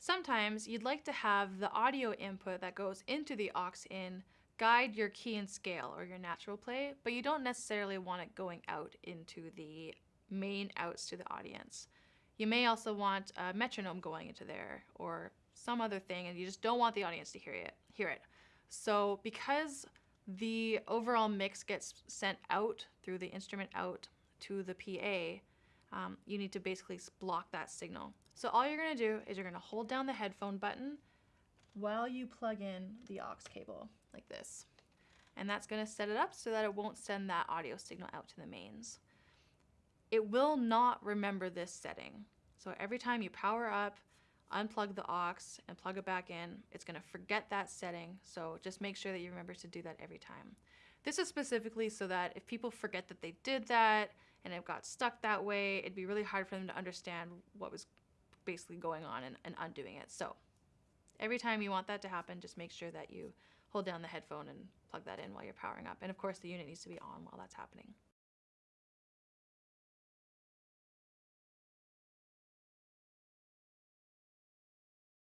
sometimes you'd like to have the audio input that goes into the aux in guide your key and scale or your natural play, but you don't necessarily want it going out into the main outs to the audience. You may also want a metronome going into there or some other thing and you just don't want the audience to hear it. Hear it. So because the overall mix gets sent out through the instrument out to the PA, um, you need to basically block that signal. So all you're gonna do is you're gonna hold down the headphone button while you plug in the aux cable like this. And that's gonna set it up so that it won't send that audio signal out to the mains. It will not remember this setting. So every time you power up, unplug the aux and plug it back in, it's gonna forget that setting. So just make sure that you remember to do that every time. This is specifically so that if people forget that they did that and it got stuck that way, it'd be really hard for them to understand what was basically going on and, and undoing it. So every time you want that to happen, just make sure that you hold down the headphone and plug that in while you're powering up. And of course the unit needs to be on while that's happening.